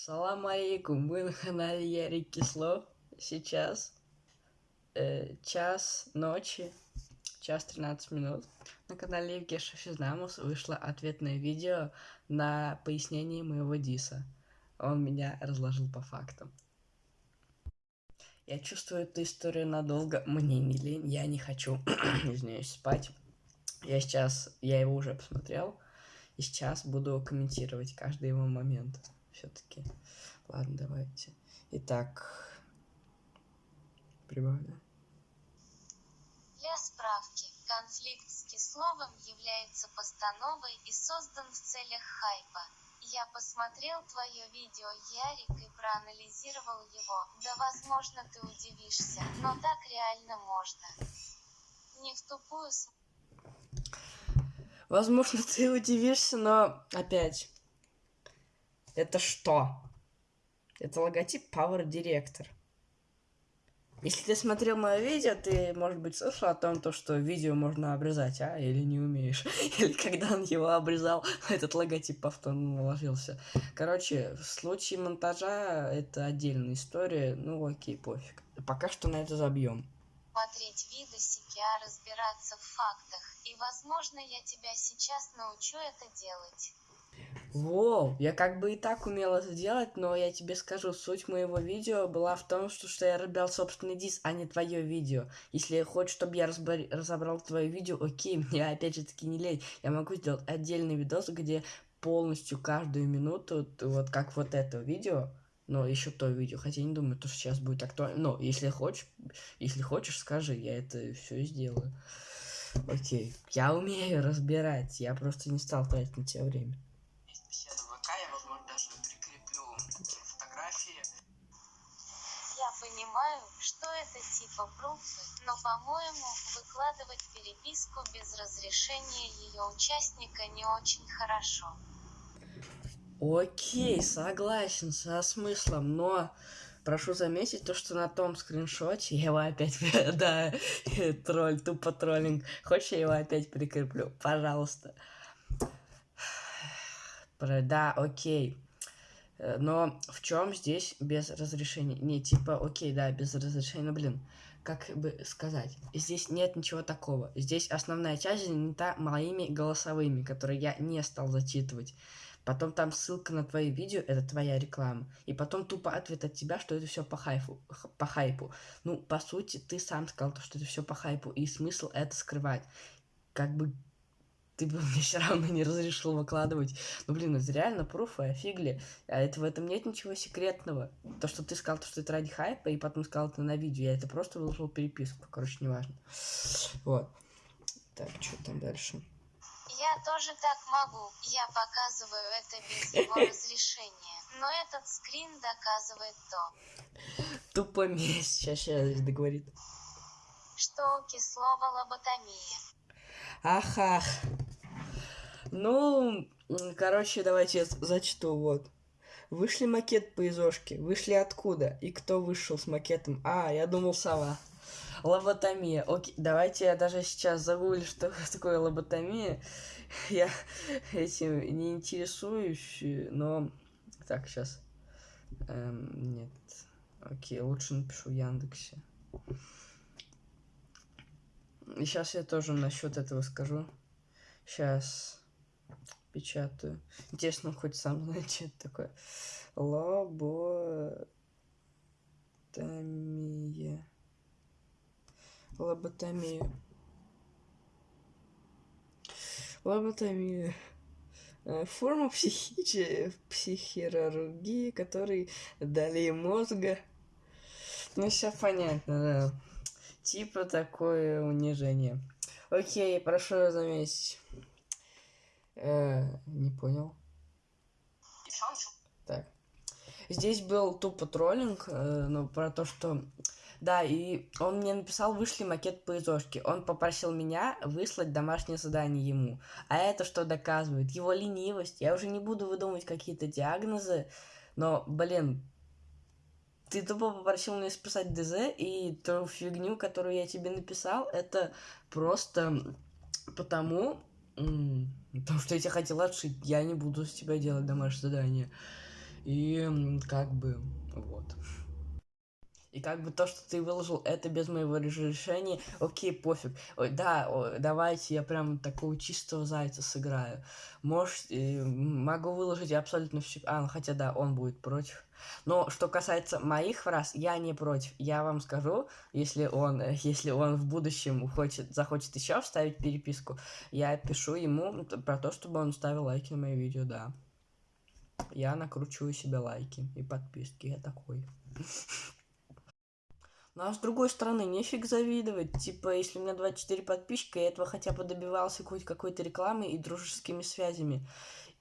Салам алейкум, мы на канале Ярик Кислов. Сейчас э, час ночи, час 13 минут. На канале Евгеша Физнамус вышло ответное видео на пояснение моего диса. Он меня разложил по фактам. Я чувствую эту историю надолго, мне не лень, я не хочу, извиняюсь, спать. Я сейчас, я его уже посмотрел, и сейчас буду комментировать каждый его момент все-таки. Ладно, давайте. Итак, прибавлю. Для справки, конфликт с Кисловым является постановой и создан в целях хайпа. Я посмотрел твое видео, Ярик, и проанализировал его. Да, возможно, ты удивишься, но так реально можно. Не в тупую Возможно, ты удивишься, но опять, это что? Это логотип Power Director. Если ты смотрел мое видео, ты, может быть, слышал о том, то, что видео можно обрезать, а? Или не умеешь. Или когда он его обрезал, этот логотип повторно наложился. Короче, в случае монтажа это отдельная история. Ну, окей, пофиг. Пока что на это забьем. Смотреть видосики, а разбираться в фактах. И, возможно, я тебя сейчас научу это делать. Воу, я как бы и так умел это делать, но я тебе скажу, суть моего видео была в том, что, что я разбирал собственный дис, а не твое видео. Если хочешь, чтобы я разбор... разобрал твое видео, окей, мне опять же таки не лень. Я могу сделать отдельный видос, где полностью каждую минуту, вот как вот это видео, но еще то видео, хотя я не думаю, то, что сейчас будет актуально. Но если хочешь, если хочешь, скажи, я это все сделаю. Окей, я умею разбирать, я просто не стал тратить на тебя время. Что это типа пруфы, но, по-моему, выкладывать переписку без разрешения ее участника не очень хорошо. Окей, согласен со смыслом, но прошу заметить то, что на том скриншоте я его опять, да, тролль, тупо троллинг. Хочешь, я его опять прикреплю? Пожалуйста. Да, окей. Э, но в чем здесь без разрешения? Не, типа, окей, да, без разрешения, но, блин, как бы сказать, здесь нет ничего такого. Здесь основная часть занята моими голосовыми, которые я не стал зачитывать. Потом там ссылка на твои видео, это твоя реклама. И потом тупо ответ от тебя, что это все по хайпу. По хайпу. Ну, по сути, ты сам сказал, что это все по хайпу, и смысл это скрывать. Как бы ты бы мне все равно не разрешил выкладывать. Ну, блин, это реально пруфы, офигли. А это в этом нет ничего секретного. То, что ты сказал, что это ради хайпа, и потом сказал это на видео, я это просто выложил переписку. Короче, неважно. Вот. Так, что там дальше? Я тоже так могу. Я показываю это без его разрешения. Но этот скрин доказывает то. Тупо месть. Сейчас, сейчас договорит. Что у кислого лоботомия. Ах, ах. Ну, короче, давайте зачту, вот. Вышли макет по изошке. Вышли откуда? И кто вышел с макетом? А, я думал, сова. Лоботомия. Окей, давайте я даже сейчас загуглю, что такое лоботомия. Я этим не интересуюсь, но... Так, сейчас. Эм, нет. Окей, лучше напишу в Яндексе. И сейчас я тоже насчет этого скажу. Сейчас печатаю. Интересно, хоть сам знает, что это такое. Лоботомия. Лоботомия. Лоботомия. Э, форма психи... психирургии, который дали мозга. Ну, все понятно, да. Типа такое унижение. Окей, прошу заметить. Э, не понял. Так. Здесь был тупо троллинг, э, но про то, что... Да, и он мне написал, вышли макет по изошке. Он попросил меня выслать домашнее задание ему. А это что доказывает? Его ленивость. Я уже не буду выдумывать какие-то диагнозы, но, блин, ты тупо попросил меня списать ДЗ, и ту фигню, которую я тебе написал, это просто потому, потому что я тебя хотел отшить. Я не буду с тебя делать домашнее задание. И как бы вот. И как бы то, что ты выложил это без моего разрешения, окей, пофиг. Ой, да, о, давайте я прям такого чистого зайца сыграю. Может, э, могу выложить абсолютно все. А, ну хотя да, он будет против. Но что касается моих фраз, я не против. Я вам скажу, если он, если он в будущем хочет, захочет еще вставить переписку, я пишу ему про то, чтобы он ставил лайки на мои видео, да. Я накручиваю себе лайки и подписки, я такой. Ну а с другой стороны, нефиг завидовать. Типа, если у меня 24 подписчика, я этого хотя бы добивался хоть какой-то рекламой и дружескими связями.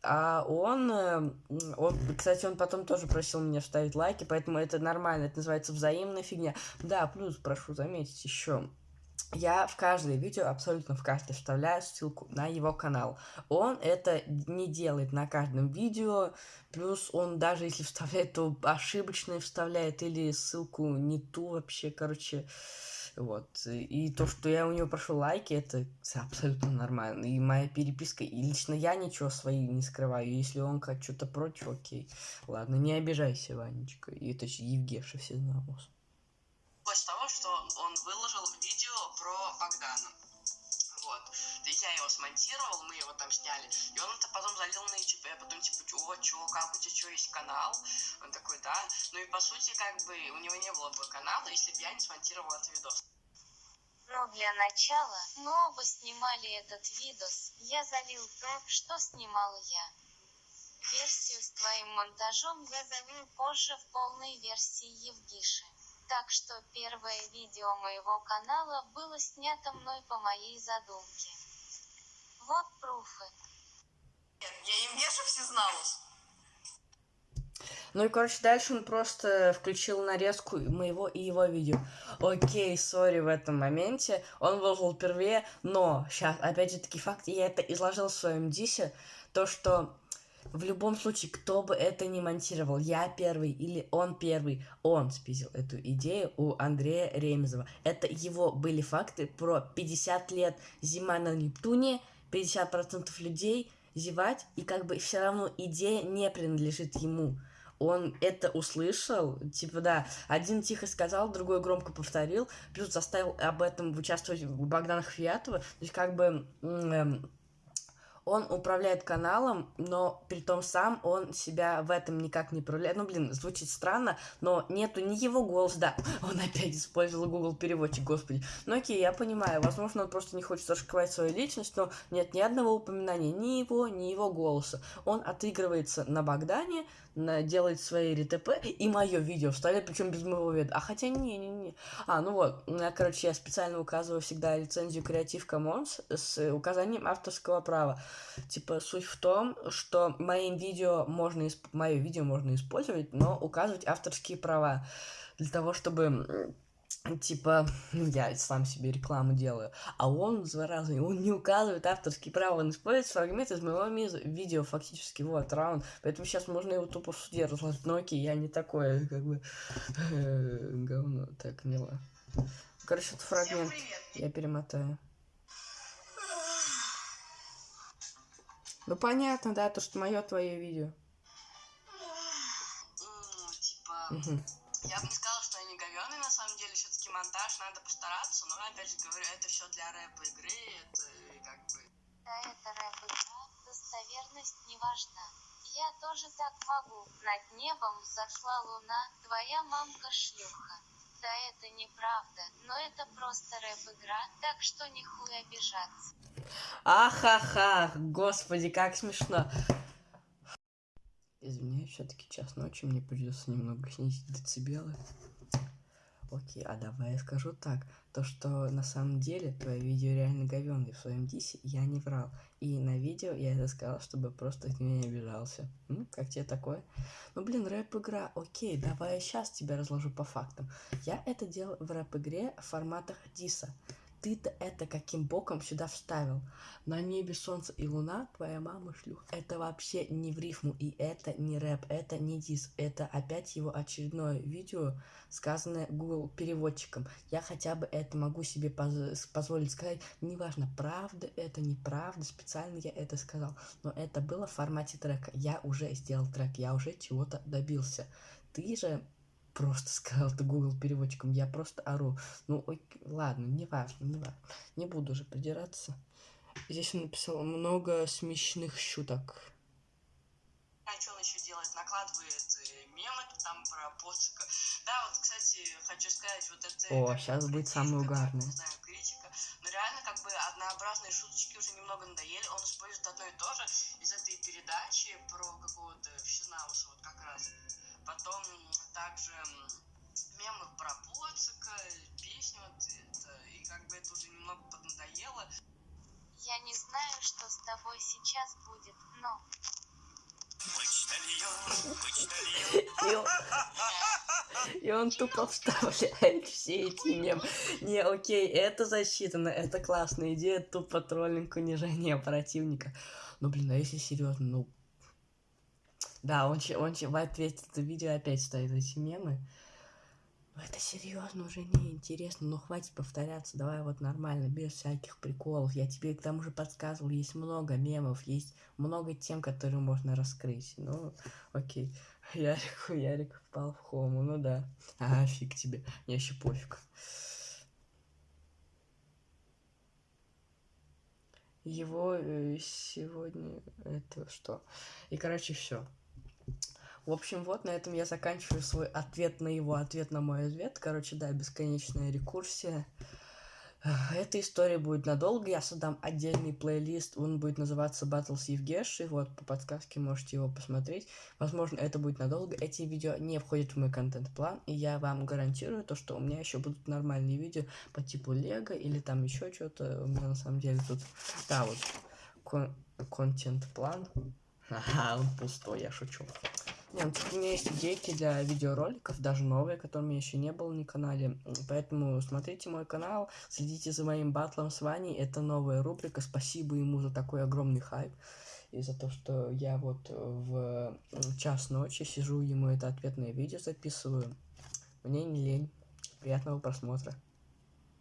А он, э, он, кстати, он потом тоже просил меня вставить лайки, поэтому это нормально, это называется взаимная фигня. Да, плюс, прошу заметить еще, я в каждое видео, абсолютно в каждое, вставляю ссылку на его канал. Он это не делает на каждом видео, плюс он даже если вставляет, то ошибочно вставляет или ссылку не ту вообще, короче... Вот. И то, что я у него прошу лайки, это абсолютно нормально. И моя переписка, и лично я ничего свои не скрываю. Если он как что-то против, окей. Ладно, не обижайся, Ванечка. И же Евгеша все знал. После того, что он видео про Богдана. Вот. Я его смонтировал, мы его там сняли. И он это потом залил на YouTube. Я потом типа, о, чё, как у тебя что, есть канал? Он такой, да. Ну и по сути, как бы, у него не было бы канала, если бы я не смонтировал этот видос. Ну, для начала, мы оба снимали этот видос. Я залил то, что снимал я. Версию с твоим монтажом я залил позже в полной версии Евгиши. Так что первое видео моего канала было снято мной по моей задумке. Вот пруфы. Я Евгеша всезналась. Ну и, короче, дальше он просто включил нарезку моего и его видео. Окей, сори в этом моменте. Он выложил впервые, но сейчас, опять же, таки факт, я это изложил в своем дисе, то, что в любом случае, кто бы это ни монтировал, я первый или он первый, он спиздил эту идею у Андрея Ремезова. Это его были факты про 50 лет зима на Нептуне, 50% людей зевать, и как бы все равно идея не принадлежит ему. Он это услышал, типа, да, один тихо сказал, другой громко повторил, плюс заставил об этом участвовать Богдана Хвиатова, то есть, как бы, эм, он управляет каналом, но при том сам он себя в этом никак не проявляет. Ну, блин, звучит странно, но нету ни его голос, да, он опять использовал Google переводчик, господи. Ну, окей, я понимаю, возможно, он просто не хочет раскрывать свою личность, но нет ни одного упоминания ни его, ни его голоса. Он отыгрывается на Богдане, на, делает свои РТП, и мое видео вставляет, причем без моего вида. А хотя не-не-не. А, ну вот, я, короче, я специально указываю всегда лицензию Creative Commons с указанием авторского права. Типа, суть в том, что моим видео можно, мое видео можно использовать, но указывать авторские права. Для того, чтобы типа, ну, я сам себе рекламу делаю, а он, зараза, он не указывает авторские права, он использует фрагмент из моего видео, фактически, вот, раунд, поэтому сейчас можно его тупо в суде разложить, но окей, я не такое, как бы, говно, так, мило. Короче, это фрагмент, я перемотаю. Ну, понятно, да, то, что мое твое видео. Ну, типа, я бы не сказала, что они говёные, на самом деле, все-таки монтаж, надо постараться, но, опять же говорю, это все для рэп игры, это как бы... Да, это рэп игра, достоверность не важна. Я тоже так могу. Над небом зашла луна, твоя мамка шлюха. Да, это неправда, но это просто рэп-игра, так что не хуй обижаться. Ахаха, господи, как смешно. Извиняюсь, все-таки час ночи, мне придется немного снизить децибелы. Окей, а давай я скажу так. То, что на самом деле твое видео реально говёное в своем дисе, я не врал. И на видео я это сказал, чтобы просто ты не обижался. Ну, как тебе такое? Ну, блин, рэп-игра, окей, давай я сейчас тебя разложу по фактам. Я это делал в рэп-игре в форматах диса. Ты-то это каким боком сюда вставил? На небе солнце и луна, твоя мама шлюх. Это вообще не в рифму, и это не рэп, это не дис. Это опять его очередное видео, сказанное Google переводчиком. Я хотя бы это могу себе поз позволить сказать. Неважно, правда это, неправда, специально я это сказал. Но это было в формате трека. Я уже сделал трек, я уже чего-то добился. Ты же просто сказал ты Google переводчиком, я просто ору. Ну, ой, ладно, не важно, не важно. Не буду уже придираться. Здесь он написал много смешных шуток. А что он еще делает? Накладывает э, мемы там про поцика. Да, вот, кстати, хочу сказать, вот это... О, сейчас будет самое угарное. Не знаю, критика. Но реально, как бы, однообразные шуточки уже немного надоели. Он использует одно и то же из этой передачи про какого-то Всезнауса, вот как раз. Потом также мемы про поцика, песни вот это. И как бы это уже немного поднадоело. Я не знаю, что с тобой сейчас будет, но... И он, и он тупо вставляет все эти мемы. Не, окей, это засчитано, это классная идея, тупо троллинг, унижение противника. Ну, блин, а если серьезно, ну... Да, он, он в ответе это видео опять ставит эти мемы. Ну, это серьезно уже не интересно, ну хватит повторяться, давай вот нормально, без всяких приколов. Я тебе к тому же подсказывал, есть много мемов, есть много тем, которые можно раскрыть. Ну, окей. Ярик, Ярик впал в хому, ну да. А, фиг тебе, мне еще пофиг. Его э, сегодня это что? И короче все. В общем, вот на этом я заканчиваю свой ответ на его ответ на мой ответ. Короче, да, бесконечная рекурсия. Эта история будет надолго, я создам отдельный плейлист, он будет называться Battles Евгеши, вот, по подсказке можете его посмотреть. Возможно, это будет надолго, эти видео не входят в мой контент-план, и я вам гарантирую то, что у меня еще будут нормальные видео по типу Лего или там еще что-то, у меня на самом деле тут, да, вот, кон- контент-план. Ага, он пустой, я шучу. Не, ну, у меня есть идейки для видеороликов, даже новые, которые у еще не было на канале. Поэтому смотрите мой канал, следите за моим батлом с Ваней. Это новая рубрика. Спасибо ему за такой огромный хайп. И за то, что я вот в час ночи сижу, ему это ответное видео записываю. Мне не лень. Приятного просмотра.